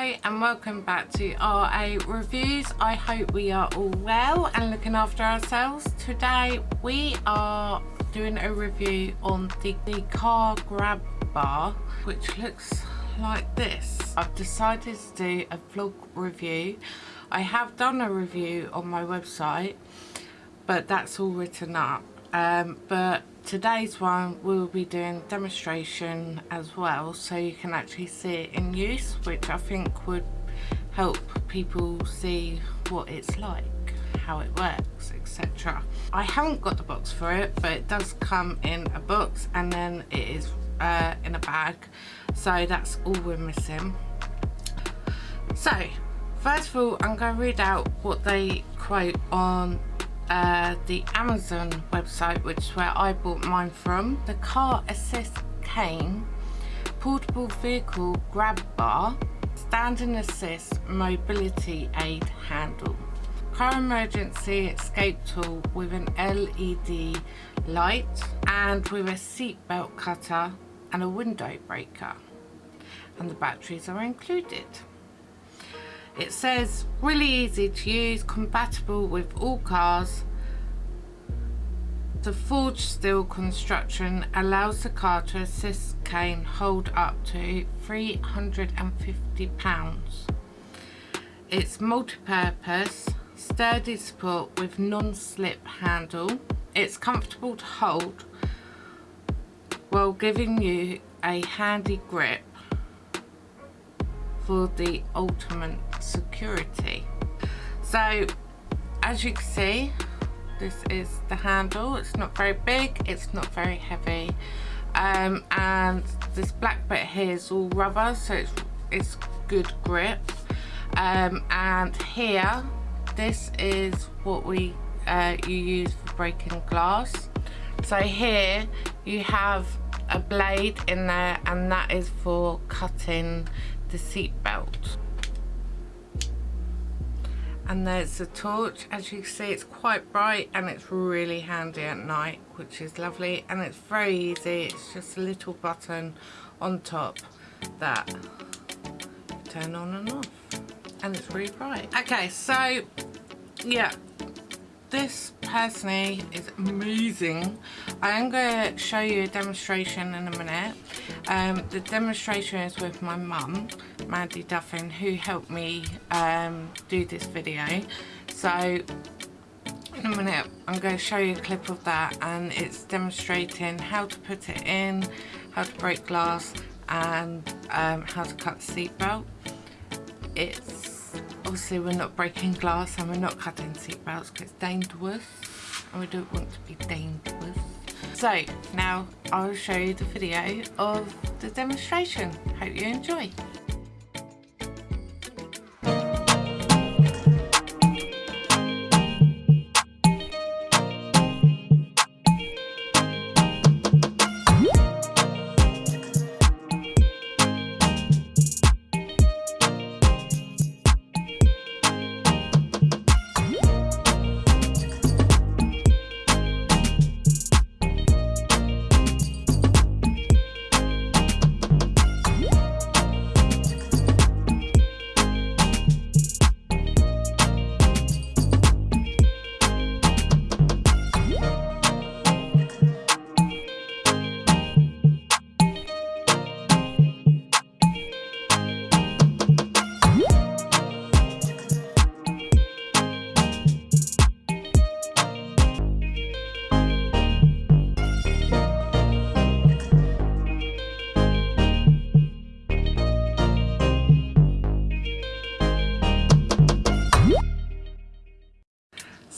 Hi and welcome back to RA Reviews. I hope we are all well and looking after ourselves. Today we are doing a review on the, the car grab bar which looks like this. I've decided to do a vlog review. I have done a review on my website but that's all written up. Um, but today's one we'll be doing demonstration as well so you can actually see it in use which I think would help people see what it's like how it works etc I haven't got the box for it but it does come in a box and then it is uh, in a bag. So that's all we're missing. So first of all I'm going to read out what they quote on uh, the Amazon website, which is where I bought mine from. The Car Assist Cane Portable Vehicle Grab Bar Standing Assist Mobility Aid Handle. Car Emergency Escape Tool with an LED light and with a seatbelt cutter and a window breaker. And the batteries are included. It says really easy to use, compatible with all cars. The forged steel construction allows the car to assist cane hold up to 350 pounds. It's multi-purpose, sturdy support with non-slip handle. It's comfortable to hold while giving you a handy grip for the ultimate security. So as you can see this is the handle. It's not very big it's not very heavy. Um, and this black bit here is all rubber so it's it's good grip. Um, and here this is what we uh, you use for breaking glass. So here you have a blade in there and that is for cutting the seat belt and there's a torch. As you see it's quite bright and it's really handy at night which is lovely. And it's very easy. It's just a little button on top that turn on and off. And it's really bright. Okay so yeah. This personally is amazing. I am going to show you a demonstration in a minute um, the demonstration is with my mum Mandy Duffin who helped me um, do this video so in a minute I'm going to show you a clip of that and it's demonstrating how to put it in how to break glass and um, how to cut the seatbelt it's obviously we're not breaking glass and we're not cutting seatbelts because it's dangerous and we don't want to be dangerous. So now I'll show you the video of the demonstration. Hope you enjoy.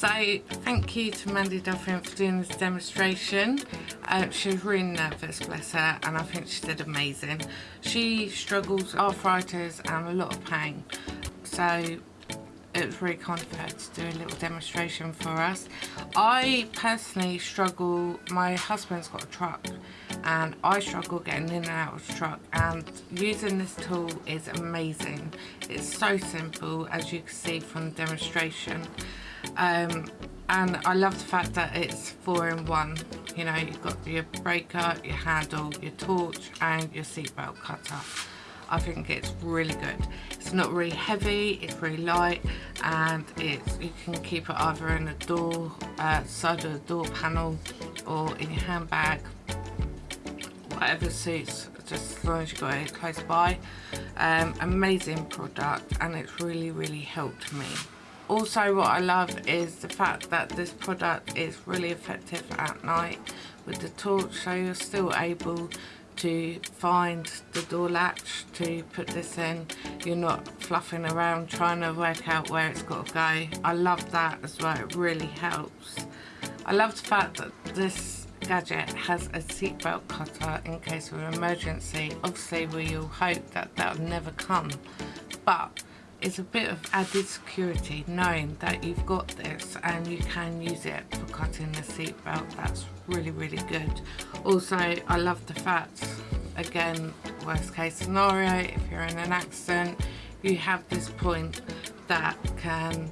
So thank you to Mandy Duffin for doing this demonstration. Uh, she was really nervous, bless her, and I think she did amazing. She struggles with arthritis and a lot of pain. So it was really kind of her to do a little demonstration for us. I personally struggle, my husband's got a truck and I struggle getting in and out of the truck and using this tool is amazing. It's so simple as you can see from the demonstration um, and I love the fact that it's four in one you know you've got your breaker your handle your torch and your seatbelt cutter I think it's really good. It's not really heavy, it's really light and it's you can keep it either in the door, uh, side of the door panel or in your handbag, whatever suits, just as long as you've got it close by. Um, amazing product and it's really, really helped me. Also what I love is the fact that this product is really effective at night. With the torch so you're still able to find the door latch to put this in. You're not fluffing around trying to work out where it's got to go. I love that as well. It really helps. I love the fact that this gadget has a seatbelt cutter in case of an emergency obviously we all hope that that'll never come but it's a bit of added security knowing that you've got this and you can use it for cutting the seatbelt. That's really, really good. Also, I love the fact, again, worst case scenario, if you're in an accident, you have this point that can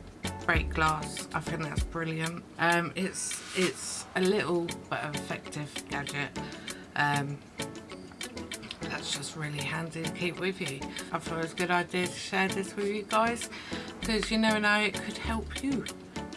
break glass. I think that's brilliant. Um, it's, it's a little but effective gadget. Um, that's just really handy to keep with you. I thought it was a good idea to share this with you guys because you never know it could help you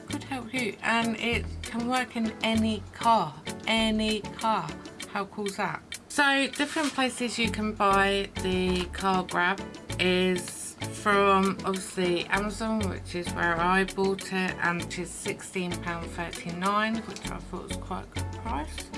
could help you and it can work in any car any car how cool is that so different places you can buy the car grab is from obviously Amazon which is where I bought it and it is is £16.39 which I thought was quite a good price.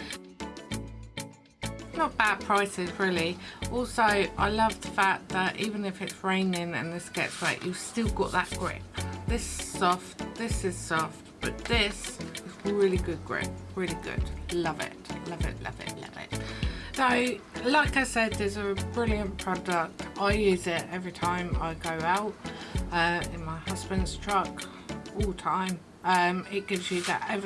Not bad prices really. Also I love the fact that even if it's raining and this gets wet you've still got that grip. This is soft this is soft but this is really good grip really good. Love it love it love it love it. So like I said there's a brilliant product I use it every time I go out uh, in my husband's truck all time. Um, it gives you that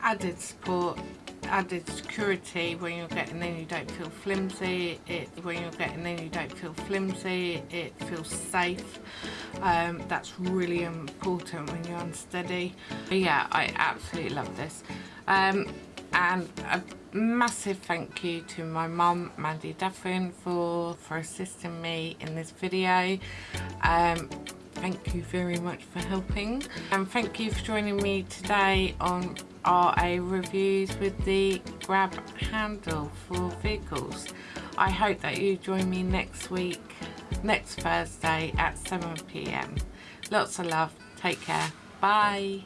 added support added security when you're getting in you don't feel flimsy. It when you're getting in you don't feel flimsy. It feels safe. Um, that's really important when you're unsteady. But yeah I absolutely love this. Um, and a massive thank you to my mum Mandy Duffin for for assisting me in this video. Um, thank you very much for helping. And thank you for joining me today on RA reviews with the grab handle for vehicles. I hope that you join me next week next Thursday at 7pm lots of love. Take care. Bye